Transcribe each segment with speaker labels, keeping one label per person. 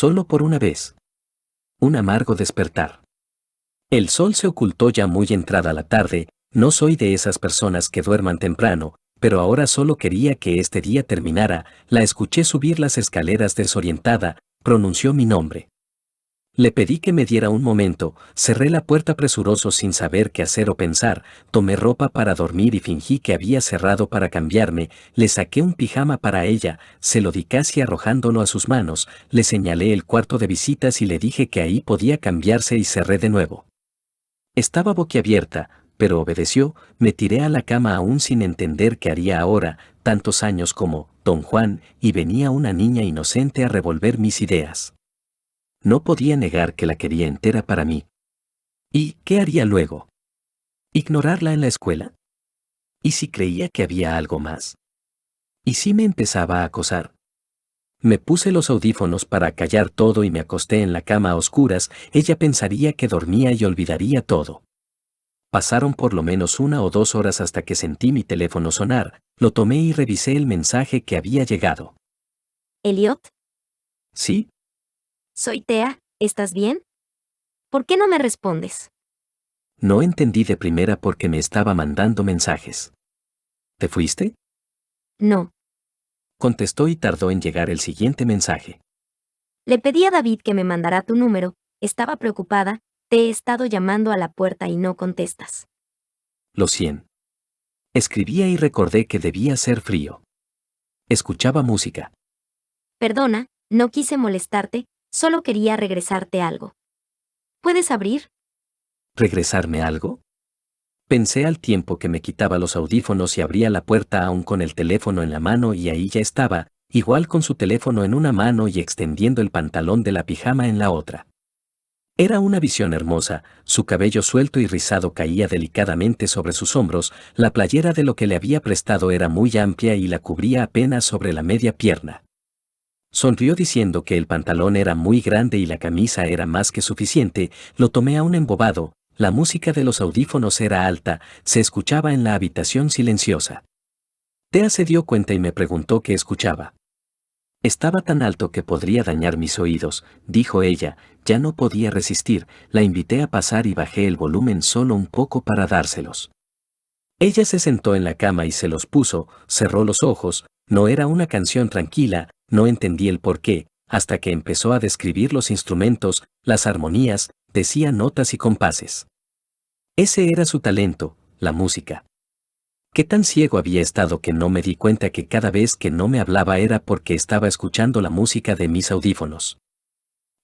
Speaker 1: solo por una vez. Un amargo despertar. El sol se ocultó ya muy entrada la tarde, no soy de esas personas que duerman temprano, pero ahora solo quería que este día terminara, la escuché subir las escaleras desorientada, pronunció mi nombre. Le pedí que me diera un momento, cerré la puerta presuroso sin saber qué hacer o pensar, tomé ropa para dormir y fingí que había cerrado para cambiarme, le saqué un pijama para ella, se lo di casi arrojándolo a sus manos, le señalé el cuarto de visitas y le dije que ahí podía cambiarse y cerré de nuevo. Estaba boquiabierta, pero obedeció, me tiré a la cama aún sin entender qué haría ahora, tantos años como Don Juan, y venía una niña inocente a revolver mis ideas. No podía negar que la quería entera para mí. ¿Y qué haría luego? ¿Ignorarla en la escuela? ¿Y si creía que había algo más? ¿Y si me empezaba a acosar? Me puse los audífonos para callar todo y me acosté en la cama a oscuras, ella pensaría que dormía y olvidaría todo. Pasaron por lo menos una o dos horas hasta que sentí mi teléfono sonar, lo tomé y revisé el mensaje que había llegado.
Speaker 2: Elliot,
Speaker 1: ¿Sí?
Speaker 2: Soy Tea, ¿estás bien? ¿Por qué no me respondes?
Speaker 1: No entendí de primera porque me estaba mandando mensajes. ¿Te fuiste?
Speaker 2: No.
Speaker 1: Contestó y tardó en llegar el siguiente mensaje.
Speaker 2: Le pedí a David que me mandara tu número, estaba preocupada, te he estado llamando a la puerta y no contestas.
Speaker 1: Lo cien. Escribía y recordé que debía ser frío. Escuchaba música.
Speaker 2: Perdona, no quise molestarte, solo quería regresarte algo. ¿Puedes abrir?
Speaker 1: ¿Regresarme algo? Pensé al tiempo que me quitaba los audífonos y abría la puerta aún con el teléfono en la mano y ahí ya estaba, igual con su teléfono en una mano y extendiendo el pantalón de la pijama en la otra. Era una visión hermosa, su cabello suelto y rizado caía delicadamente sobre sus hombros, la playera de lo que le había prestado era muy amplia y la cubría apenas sobre la media pierna. Sonrió diciendo que el pantalón era muy grande y la camisa era más que suficiente, lo tomé a un embobado, la música de los audífonos era alta, se escuchaba en la habitación silenciosa. Tea se dio cuenta y me preguntó qué escuchaba. Estaba tan alto que podría dañar mis oídos, dijo ella, ya no podía resistir, la invité a pasar y bajé el volumen solo un poco para dárselos. Ella se sentó en la cama y se los puso, cerró los ojos, no era una canción tranquila, no entendí el por qué, hasta que empezó a describir los instrumentos, las armonías, decía notas y compases. Ese era su talento, la música. ¿Qué tan ciego había estado que no me di cuenta que cada vez que no me hablaba era porque estaba escuchando la música de mis audífonos?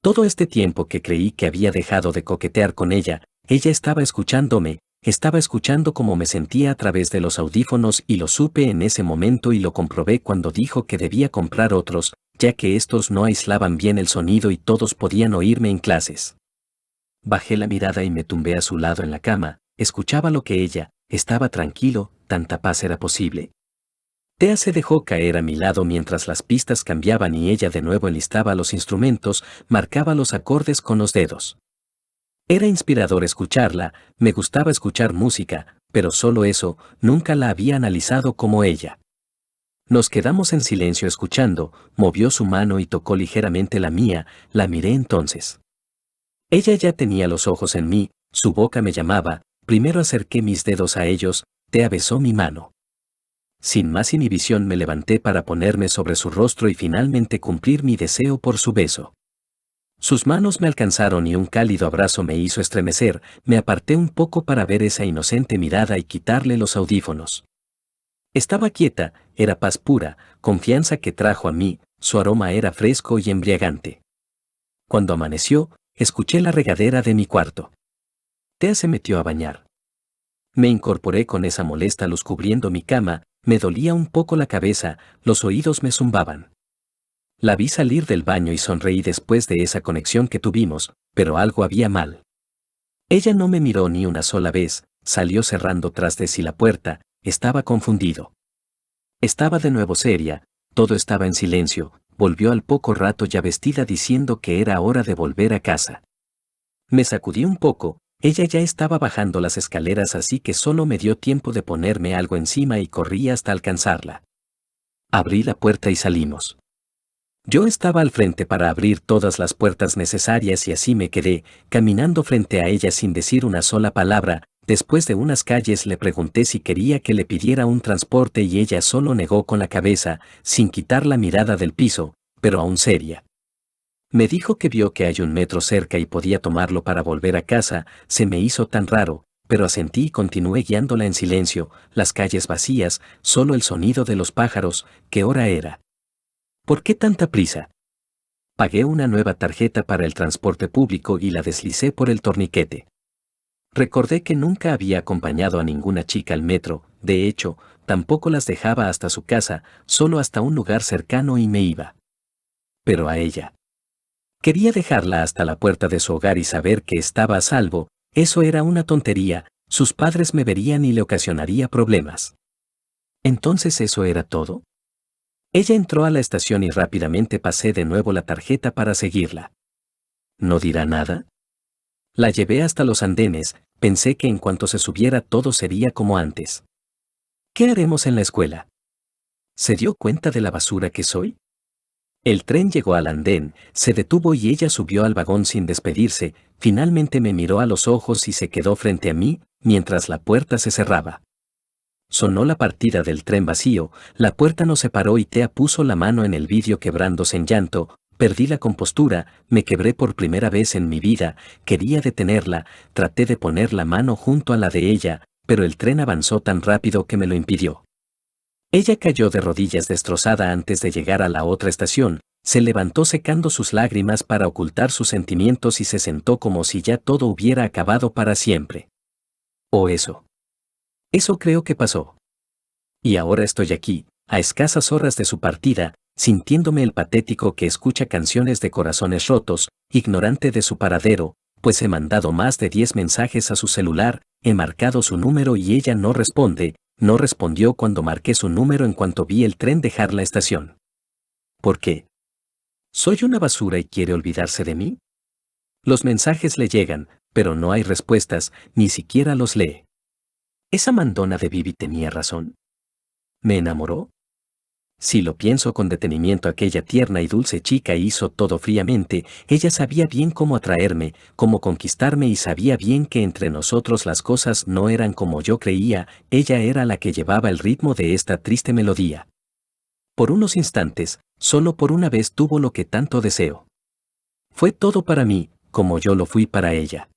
Speaker 1: Todo este tiempo que creí que había dejado de coquetear con ella, ella estaba escuchándome, estaba escuchando cómo me sentía a través de los audífonos y lo supe en ese momento y lo comprobé cuando dijo que debía comprar otros, ya que estos no aislaban bien el sonido y todos podían oírme en clases. Bajé la mirada y me tumbé a su lado en la cama, escuchaba lo que ella, estaba tranquilo, tanta paz era posible. Tea se dejó caer a mi lado mientras las pistas cambiaban y ella de nuevo enlistaba los instrumentos, marcaba los acordes con los dedos. Era inspirador escucharla, me gustaba escuchar música, pero solo eso, nunca la había analizado como ella. Nos quedamos en silencio escuchando, movió su mano y tocó ligeramente la mía, la miré entonces. Ella ya tenía los ojos en mí, su boca me llamaba, primero acerqué mis dedos a ellos, Tea besó mi mano. Sin más inhibición me levanté para ponerme sobre su rostro y finalmente cumplir mi deseo por su beso. Sus manos me alcanzaron y un cálido abrazo me hizo estremecer, me aparté un poco para ver esa inocente mirada y quitarle los audífonos. Estaba quieta, era paz pura, confianza que trajo a mí, su aroma era fresco y embriagante. Cuando amaneció, escuché la regadera de mi cuarto. Tea se metió a bañar. Me incorporé con esa molesta luz cubriendo mi cama, me dolía un poco la cabeza, los oídos me zumbaban. La vi salir del baño y sonreí después de esa conexión que tuvimos, pero algo había mal. Ella no me miró ni una sola vez, salió cerrando tras de sí la puerta, estaba confundido. Estaba de nuevo seria, todo estaba en silencio, volvió al poco rato ya vestida diciendo que era hora de volver a casa. Me sacudí un poco, ella ya estaba bajando las escaleras así que solo me dio tiempo de ponerme algo encima y corrí hasta alcanzarla. Abrí la puerta y salimos. Yo estaba al frente para abrir todas las puertas necesarias y así me quedé, caminando frente a ella sin decir una sola palabra, después de unas calles le pregunté si quería que le pidiera un transporte y ella solo negó con la cabeza, sin quitar la mirada del piso, pero aún seria. Me dijo que vio que hay un metro cerca y podía tomarlo para volver a casa, se me hizo tan raro, pero asentí y continué guiándola en silencio, las calles vacías, solo el sonido de los pájaros, ¿qué hora era? ¿Por qué tanta prisa? Pagué una nueva tarjeta para el transporte público y la deslicé por el torniquete. Recordé que nunca había acompañado a ninguna chica al metro, de hecho, tampoco las dejaba hasta su casa, solo hasta un lugar cercano y me iba. Pero a ella. Quería dejarla hasta la puerta de su hogar y saber que estaba a salvo, eso era una tontería, sus padres me verían y le ocasionaría problemas. Entonces eso era todo. Ella entró a la estación y rápidamente pasé de nuevo la tarjeta para seguirla. ¿No dirá nada? La llevé hasta los andenes, pensé que en cuanto se subiera todo sería como antes. ¿Qué haremos en la escuela? ¿Se dio cuenta de la basura que soy? El tren llegó al andén, se detuvo y ella subió al vagón sin despedirse, finalmente me miró a los ojos y se quedó frente a mí, mientras la puerta se cerraba. Sonó la partida del tren vacío, la puerta nos separó y Tea puso la mano en el vidrio quebrándose en llanto, perdí la compostura, me quebré por primera vez en mi vida, quería detenerla, traté de poner la mano junto a la de ella, pero el tren avanzó tan rápido que me lo impidió. Ella cayó de rodillas destrozada antes de llegar a la otra estación, se levantó secando sus lágrimas para ocultar sus sentimientos y se sentó como si ya todo hubiera acabado para siempre. O eso. Eso creo que pasó. Y ahora estoy aquí, a escasas horas de su partida, sintiéndome el patético que escucha canciones de corazones rotos, ignorante de su paradero, pues he mandado más de 10 mensajes a su celular, he marcado su número y ella no responde, no respondió cuando marqué su número en cuanto vi el tren dejar la estación. ¿Por qué? ¿Soy una basura y quiere olvidarse de mí? Los mensajes le llegan, pero no hay respuestas, ni siquiera los lee. ¿Esa mandona de Vivi tenía razón? ¿Me enamoró? Si lo pienso con detenimiento, aquella tierna y dulce chica hizo todo fríamente, ella sabía bien cómo atraerme, cómo conquistarme y sabía bien que entre nosotros las cosas no eran como yo creía, ella era la que llevaba el ritmo de esta triste melodía. Por unos instantes, solo por una vez tuvo lo que tanto deseo. Fue todo para mí, como yo lo fui para ella.